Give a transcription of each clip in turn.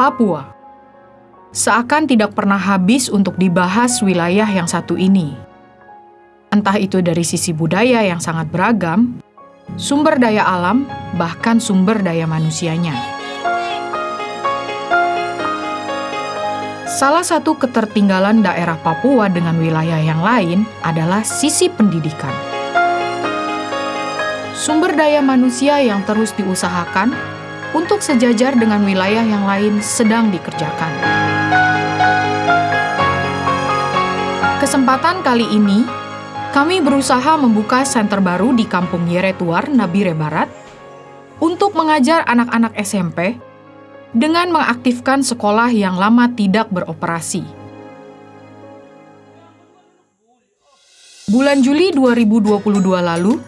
Papua. Seakan tidak pernah habis untuk dibahas wilayah yang satu ini. Entah itu dari sisi budaya yang sangat beragam, sumber daya alam, bahkan sumber daya manusianya. Salah satu ketertinggalan daerah Papua dengan wilayah yang lain adalah sisi pendidikan. Sumber daya manusia yang terus diusahakan untuk sejajar dengan wilayah yang lain sedang dikerjakan. Kesempatan kali ini, kami berusaha membuka center baru di Kampung Yeretuar, Nabire Barat, untuk mengajar anak-anak SMP dengan mengaktifkan sekolah yang lama tidak beroperasi. Bulan Juli 2022 lalu,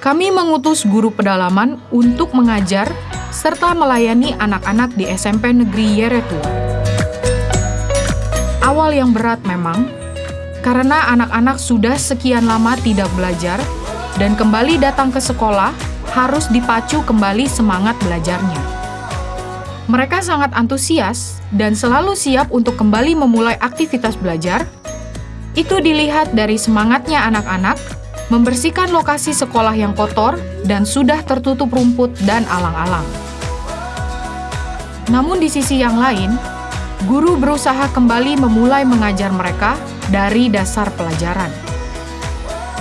kami mengutus guru pedalaman untuk mengajar serta melayani anak-anak di SMP Negeri Yeretua. Awal yang berat memang, karena anak-anak sudah sekian lama tidak belajar dan kembali datang ke sekolah harus dipacu kembali semangat belajarnya. Mereka sangat antusias dan selalu siap untuk kembali memulai aktivitas belajar. Itu dilihat dari semangatnya anak-anak membersihkan lokasi sekolah yang kotor dan sudah tertutup rumput dan alang-alang. Namun di sisi yang lain, guru berusaha kembali memulai mengajar mereka dari dasar pelajaran.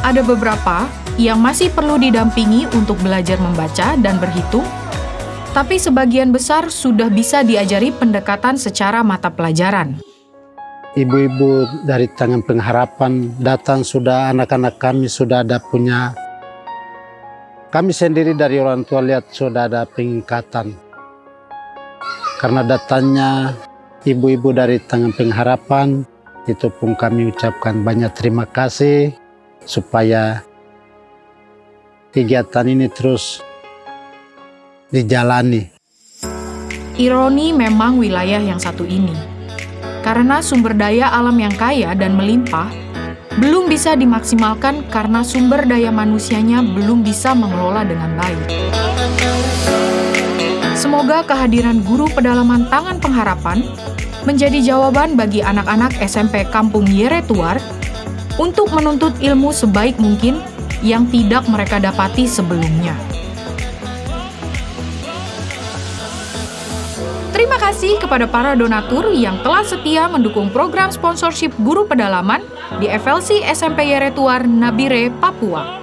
Ada beberapa yang masih perlu didampingi untuk belajar membaca dan berhitung, tapi sebagian besar sudah bisa diajari pendekatan secara mata pelajaran. Ibu-ibu dari tangan pengharapan datang sudah anak-anak kami sudah ada punya. Kami sendiri dari orang tua lihat sudah ada pengingkatan karena datanya ibu-ibu dari tangan pengharapan itu pun kami ucapkan banyak terima kasih supaya kegiatan ini terus dijalani. Ironi memang wilayah yang satu ini karena sumber daya alam yang kaya dan melimpah belum bisa dimaksimalkan karena sumber daya manusianya belum bisa mengelola dengan baik. Semoga kehadiran guru pedalaman Tangan Pengharapan menjadi jawaban bagi anak-anak SMP Kampung Yeretuar untuk menuntut ilmu sebaik mungkin yang tidak mereka dapati sebelumnya. Terima kasih kepada para donatur yang telah setia mendukung program sponsorship guru pedalaman di FLC SMP Yeretuar Nabire, Papua.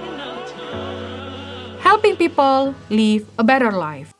Helping people live a better life.